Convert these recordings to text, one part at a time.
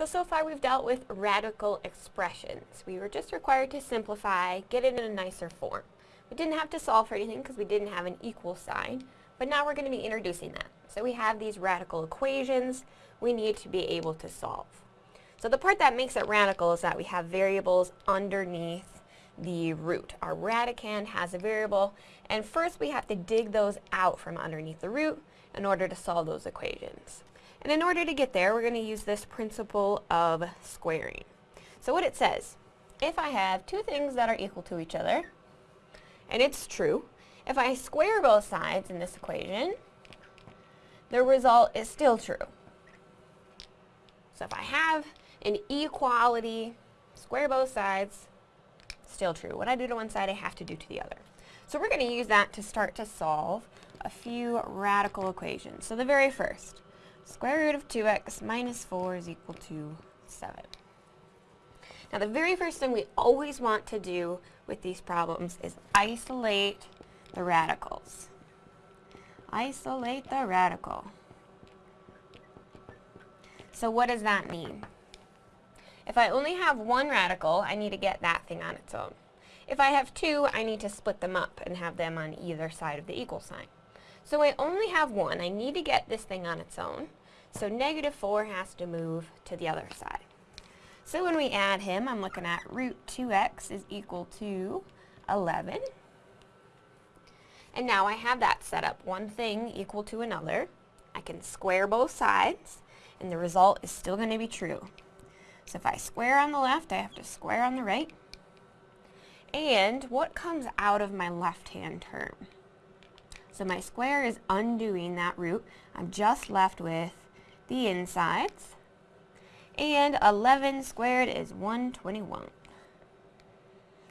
So, so far we've dealt with radical expressions. We were just required to simplify, get it in a nicer form. We didn't have to solve for anything because we didn't have an equal sign, but now we're going to be introducing that. So we have these radical equations we need to be able to solve. So the part that makes it radical is that we have variables underneath the root. Our radicand has a variable, and first we have to dig those out from underneath the root in order to solve those equations. And in order to get there, we're going to use this principle of squaring. So what it says, if I have two things that are equal to each other, and it's true, if I square both sides in this equation, the result is still true. So if I have an equality, square both sides, still true. What I do to one side, I have to do to the other. So we're going to use that to start to solve a few radical equations. So the very first, square root of 2x minus 4 is equal to 7. Now the very first thing we always want to do with these problems is isolate the radicals. Isolate the radical. So what does that mean? If I only have one radical, I need to get that thing on its own. If I have two, I need to split them up and have them on either side of the equal sign. So I only have one. I need to get this thing on its own. So negative 4 has to move to the other side. So when we add him, I'm looking at root 2x is equal to 11. And now I have that set up. One thing equal to another. I can square both sides, and the result is still going to be true. So if I square on the left, I have to square on the right. And what comes out of my left-hand term? So my square is undoing that root. I'm just left with the insides. And 11 squared is 121.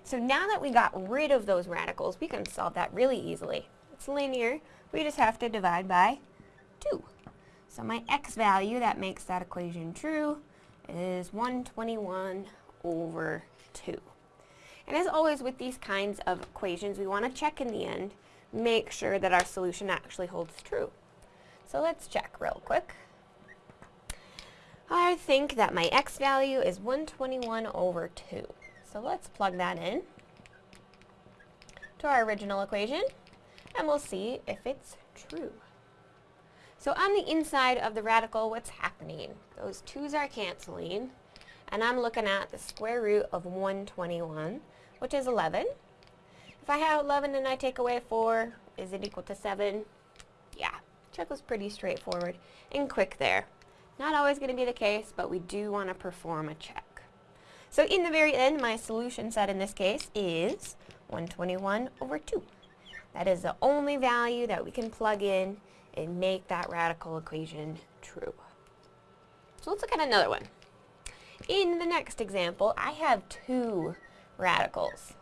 So now that we got rid of those radicals, we can solve that really easily. It's linear. We just have to divide by 2. So my x value that makes that equation true is 121 over 2. And as always with these kinds of equations, we want to check in the end, make sure that our solution actually holds true. So let's check real quick. I think that my x value is 121 over 2. So let's plug that in to our original equation, and we'll see if it's true. So on the inside of the radical, what's happening? Those 2's are canceling, and I'm looking at the square root of 121, which is 11. If I have 11 and I take away 4, is it equal to 7? Yeah, check was pretty straightforward and quick there. Not always going to be the case, but we do want to perform a check. So in the very end, my solution set in this case is 121 over 2. That is the only value that we can plug in and make that radical equation true. So let's look at another one. In the next example, I have two radicals.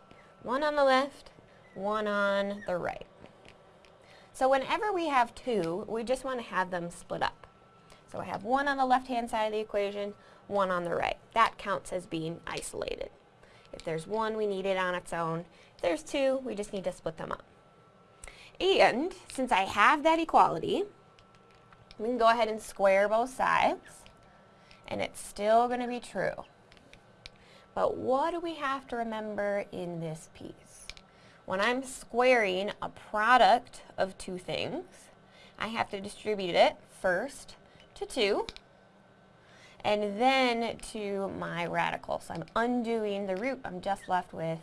One on the left, one on the right. So whenever we have two, we just want to have them split up. So I have one on the left-hand side of the equation, one on the right. That counts as being isolated. If there's one, we need it on its own. If there's two, we just need to split them up. And since I have that equality, we can go ahead and square both sides, and it's still going to be true. But what do we have to remember in this piece? When I'm squaring a product of two things, I have to distribute it first to 2, and then to my radical. So I'm undoing the root. I'm just left with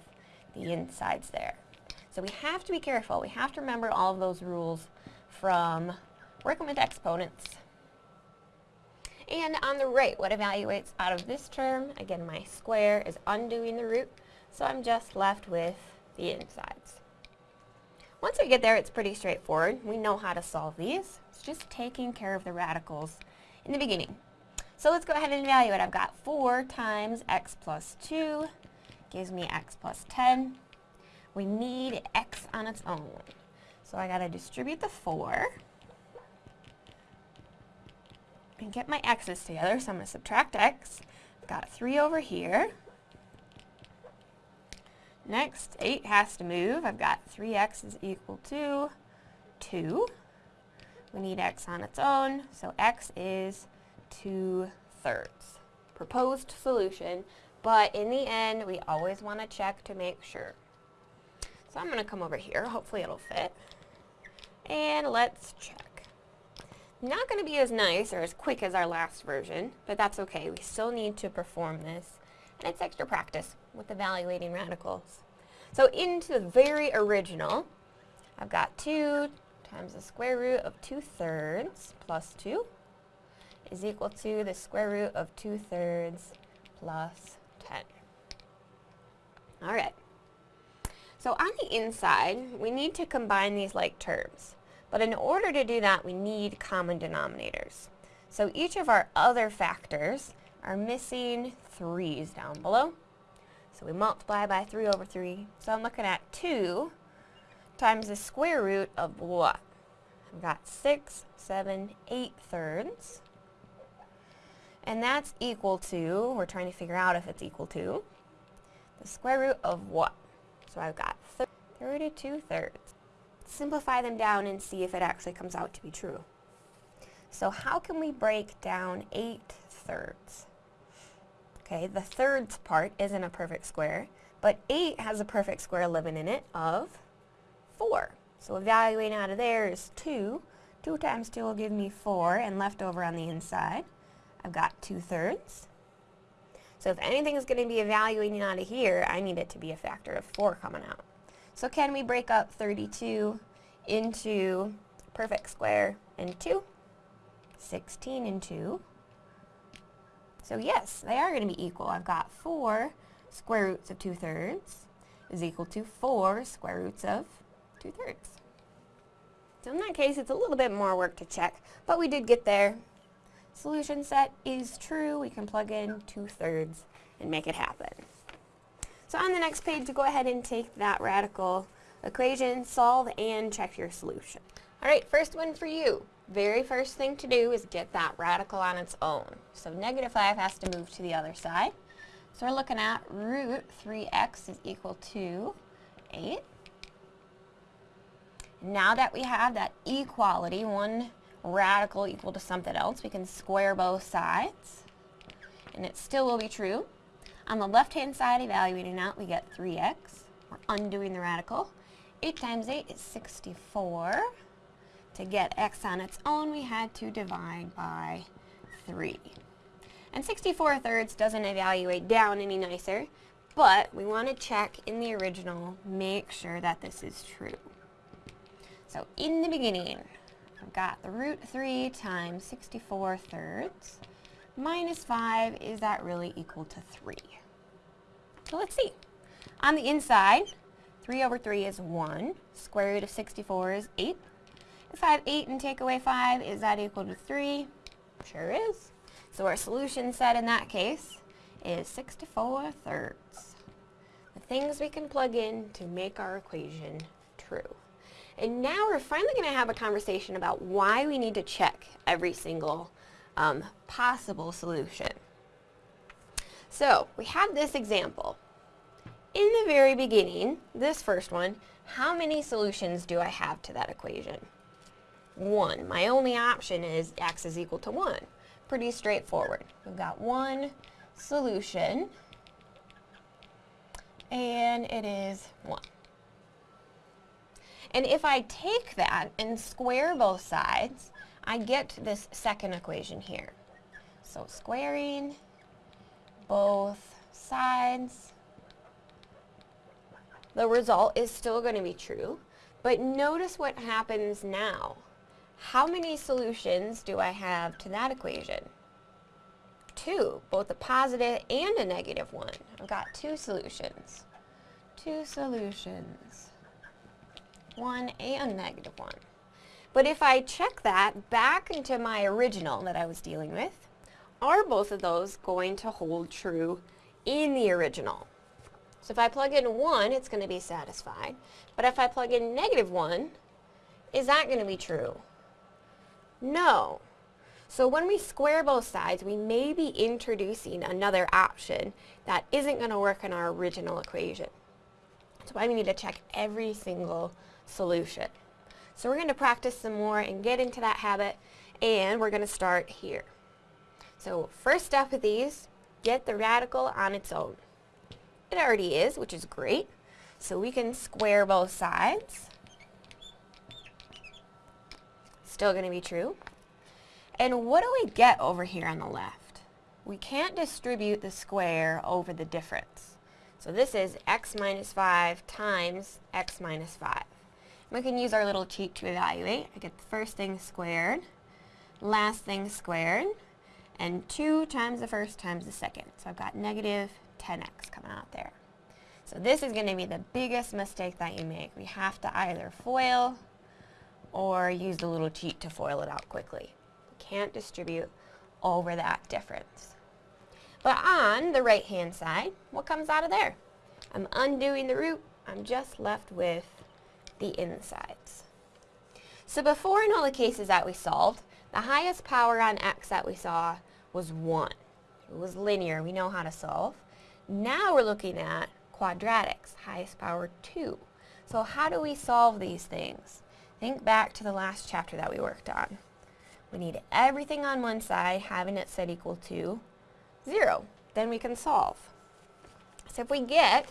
the insides there. So we have to be careful. We have to remember all of those rules from working with exponents. And on the right, what evaluates out of this term? Again, my square is undoing the root, so I'm just left with the insides. Once we get there, it's pretty straightforward. We know how to solve these. It's just taking care of the radicals in the beginning. So let's go ahead and evaluate. I've got 4 times x plus 2 gives me x plus 10 we need x on its own. So I got to distribute the 4 and get my x's together. So I'm going to subtract x. I've got 3 over here. Next, 8 has to move. I've got 3x is equal to 2. We need x on its own, so x is 2 thirds. proposed solution, but in the end, we always want to check to make sure. So I'm going to come over here. Hopefully it'll fit. And let's check. Not going to be as nice or as quick as our last version, but that's okay. We still need to perform this. And it's extra practice with evaluating radicals. So into the very original, I've got 2 times the square root of 2 thirds plus 2 is equal to the square root of 2 thirds plus 10. Alright. So on the inside, we need to combine these like terms. But in order to do that, we need common denominators. So each of our other factors are missing 3's down below. So we multiply by 3 over 3. So I'm looking at 2 times the square root of what? I've got 6, 7, 8 thirds. And that's equal to, we're trying to figure out if it's equal to, the square root of what? So I've got 32 thirds. Simplify them down and see if it actually comes out to be true. So how can we break down 8 thirds? Okay, the thirds part isn't a perfect square, but 8 has a perfect square living in it of 4. So evaluating out of there is 2. 2 times 2 will give me 4, and left over on the inside, I've got 2 thirds. So if anything is going to be evaluating out of here, I need it to be a factor of 4 coming out. So can we break up 32 into perfect square and 2? 16 and 2. So yes, they are going to be equal. I've got 4 square roots of 2 thirds is equal to 4 square roots of 2 thirds. So in that case, it's a little bit more work to check, but we did get there. Solution set is true. We can plug in 2 thirds and make it happen. So on the next page, to go ahead and take that radical equation, solve, and check your solution. All right, first one for you. Very first thing to do is get that radical on its own. So negative 5 has to move to the other side. So we're looking at root 3x is equal to 8. Now that we have that equality, one radical equal to something else, we can square both sides. And it still will be true. On the left-hand side, evaluating out, we get 3x. We're undoing the radical. 8 times 8 is 64. To get x on its own, we had to divide by 3. And 64 thirds doesn't evaluate down any nicer, but we want to check in the original, make sure that this is true. So in the beginning, I've got the root 3 times 64 thirds minus 5, is that really equal to 3? So let's see. On the inside, 3 over 3 is 1. Square root of 64 is 8. If I have 8 and take away 5, is that equal to 3? Sure is. So our solution set in that case is 64 thirds. The things we can plug in to make our equation true. And now we're finally going to have a conversation about why we need to check every single um, possible solution. So we have this example. In the very beginning, this first one, how many solutions do I have to that equation? 1. My only option is x is equal to 1. Pretty straightforward. We've got one solution, and it is 1. And if I take that and square both sides, I get this second equation here. So squaring both sides, the result is still going to be true. But notice what happens now. How many solutions do I have to that equation? Two, both a positive and a negative one. I've got two solutions. Two solutions. One and negative one. But if I check that back into my original that I was dealing with, are both of those going to hold true in the original? So if I plug in 1, it's going to be satisfied. But if I plug in negative 1, is that going to be true? No. So when we square both sides, we may be introducing another option that isn't going to work in our original equation. That's why we need to check every single solution. So we're going to practice some more and get into that habit and we're going to start here. So first step of these, get the radical on its own. It already is, which is great. So we can square both sides. Still going to be true. And what do we get over here on the left? We can't distribute the square over the difference. So this is x minus 5 times x minus 5. We can use our little cheat to evaluate. I get the first thing squared, last thing squared, and 2 times the first times the second. So I've got negative 10x coming out there. So this is going to be the biggest mistake that you make. We have to either FOIL or use the little cheat to FOIL it out quickly. You can't distribute over that difference. But on the right hand side, what comes out of there? I'm undoing the root. I'm just left with the insides. So before in all the cases that we solved, the highest power on x that we saw was 1. It was linear. We know how to solve. Now we're looking at quadratics, highest power 2. So how do we solve these things? Think back to the last chapter that we worked on. We need everything on one side, having it set equal to 0. Then we can solve. So if we get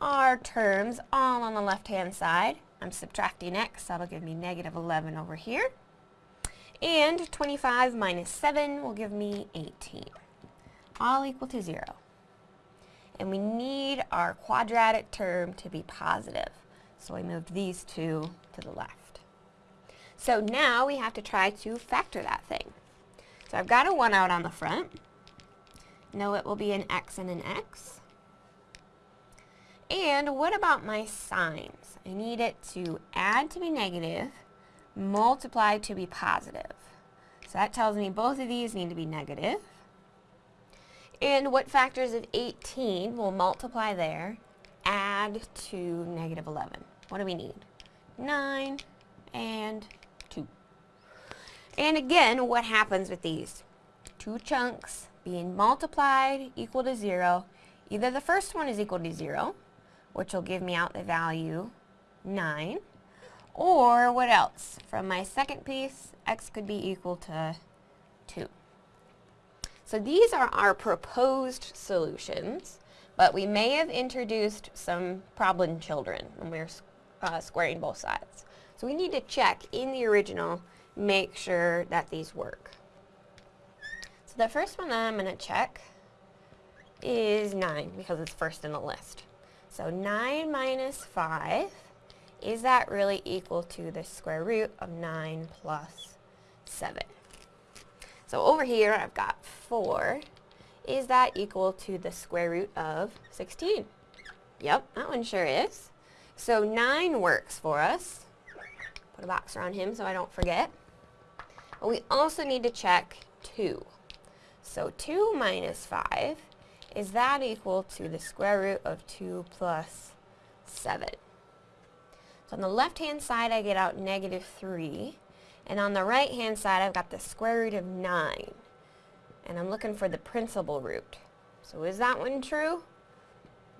our terms all on the left-hand side, I'm subtracting x, that'll give me negative 11 over here. And 25 minus 7 will give me 18, all equal to 0 and we need our quadratic term to be positive. So I moved these two to the left. So now we have to try to factor that thing. So I've got a 1 out on the front. Know it will be an x and an x. And what about my signs? I need it to add to be negative, multiply to be positive. So that tells me both of these need to be negative. And what factors of 18 will multiply there, add to negative 11? What do we need? 9 and 2. And again, what happens with these? Two chunks being multiplied equal to 0. Either the first one is equal to 0, which will give me out the value 9, or what else? From my second piece, x could be equal to 2. So these are our proposed solutions, but we may have introduced some problem children when we're uh, squaring both sides. So we need to check in the original, make sure that these work. So the first one that I'm going to check is 9 because it's first in the list. So 9 minus 5, is that really equal to the square root of 9 plus 7? So over here I've got 4. Is that equal to the square root of 16? Yep, that one sure is. So 9 works for us. Put a box around him so I don't forget. But we also need to check 2. So 2 minus 5, is that equal to the square root of 2 plus 7? So on the left-hand side, I get out negative 3. And on the right hand side, I've got the square root of 9. And I'm looking for the principal root. So is that one true?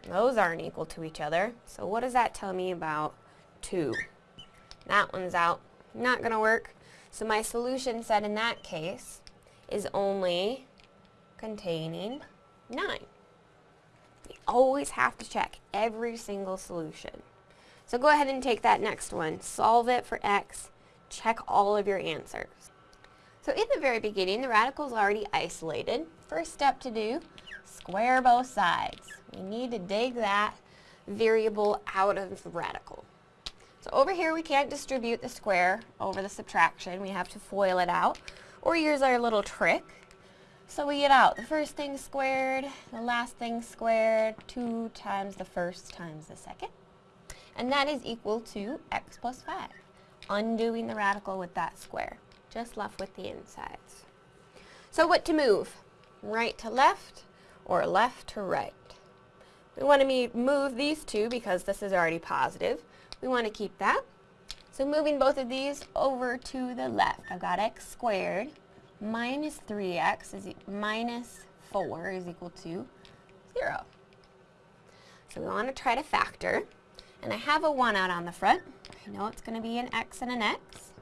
Those aren't equal to each other. So what does that tell me about 2? That one's out. Not going to work. So my solution set in that case is only containing 9. You always have to check every single solution. So go ahead and take that next one. Solve it for x check all of your answers. So in the very beginning, the radical is already isolated. First step to do, square both sides. We need to dig that variable out of the radical. So over here we can't distribute the square over the subtraction. We have to FOIL it out or use our little trick. So we get out the first thing squared, the last thing squared, 2 times the first times the second. And that is equal to x plus 5 undoing the radical with that square. Just left with the insides. So what to move? Right to left or left to right? We want to move these two because this is already positive. We want to keep that. So moving both of these over to the left. I've got x squared minus 3x is e minus 4 is equal to 0. So we want to try to factor. And I have a 1 out on the front. I know it's going to be an x and an x.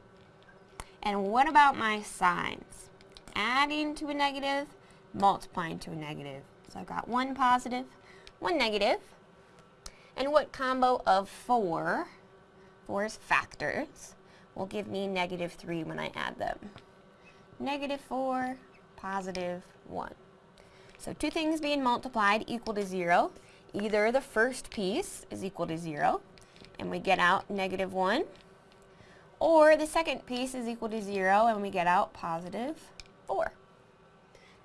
And what about my signs? Adding to a negative, multiplying to a negative. So I've got one positive, one negative. And what combo of four, 4 is factors, will give me negative 3 when I add them? Negative 4, positive 1. So two things being multiplied equal to 0. Either the first piece is equal to 0, and we get out negative 1, or the second piece is equal to 0, and we get out positive 4.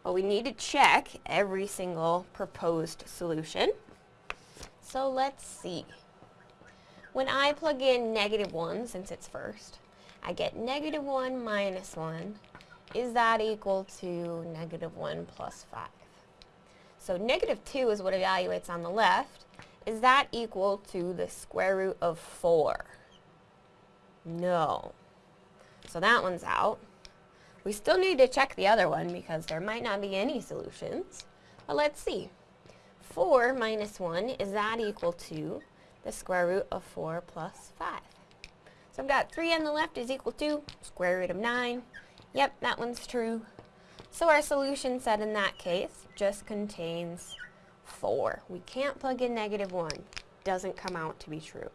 But we need to check every single proposed solution. So let's see. When I plug in negative 1, since it's first, I get negative 1 minus 1. Is that equal to negative 1 plus 5? So negative 2 is what evaluates on the left. Is that equal to the square root of 4? No. So that one's out. We still need to check the other one because there might not be any solutions. But let's see. 4 minus 1, is that equal to the square root of 4 plus 5? So I've got 3 on the left is equal to square root of 9. Yep, that one's true. So our solution set in that case just contains 4. We can't plug in negative 1. Doesn't come out to be true.